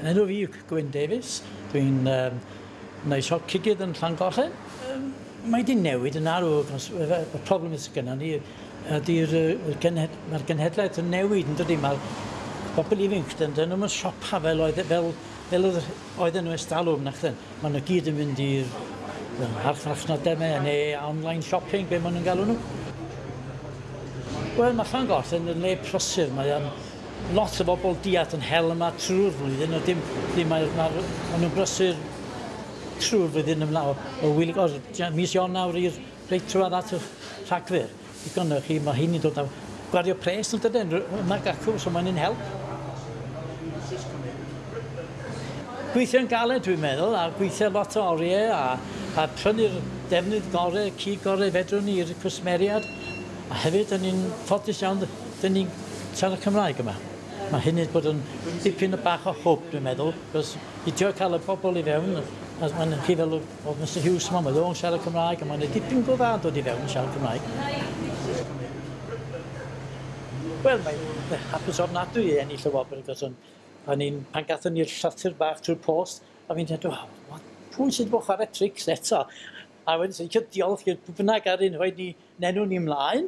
Enw fi yw Gwyn Davies. Dwi'n um, neud siop cigydd yn Llangollen. Um, mae di newid yn arw. Y problem sydd gyda ni ydy'r genhed, mae'r genhedlaeth yn newid yn dydy. Mae'r bobl ifanc dyn nhw'n nhw'n siopa fel oedd e- fel, fel oedd nhw estalwm na chden. Mae nhw gyd yn mynd i'r harchnachnodau neu online shopping, be maen nhw'n galw nhw. Wel, mae Llangollen yn le prosir. Mae um, lot o bobl diat yn hel yma trwy'r flwyddyn, a dim, dim mae, mae, mae nhw'n brysur trwy'r flwyddyn yma o, wylig o'r mis Ion nawr i'r reit trwad at y rhagfyr. I gynnu chi, mae hyn yn dod â gwario pres yn dydyn, mae'r gacw, so mae'n un help. Gweithio'n galed dwi'n meddwl, a gweithio lot o oriau, a, a prynu'r defnydd gorau, cu gorau fedrwn ni i'r cwsmeriad. A hefyd, yn un ffodus iawn, dyn ni'n siarad Cymraeg yma. Mae hynny bod yn dipyn o bach o hwb, dwi'n meddwl, cos i trio cael y pobl i fewn, a mae'n chi fel o Mr Hughes yma, mae o'n siarad Cymraeg, a mae'n dipyn gofad dod i fewn yn siarad Cymraeg. Wel, mae'n hapus ofnadwy i ennill y wobr, cos o'n i'n, pan gathon ni'r llathyr bach trwy'r post, a fi'n dweud, wow, pwy sydd bod chwarae trics eto? A wedyn, sy'n so, diolch i'r bynnag ar un, wedyn ni, nenw ni ymlaen,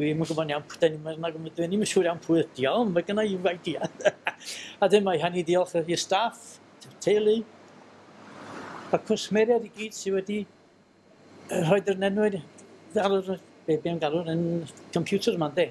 Dwi'm yn gwybod iawn pwy dyn ni'n mynd, dwi'n ddim yn siŵr iawn pwy ydi o, ond mae gennau i idea. a dyn mae hynny diolch i'r staff, teulu, a cwsmeriad i gyd sydd wedi rhoi'r nenwyd ar yr be, be galw'n yn computer yma'n de.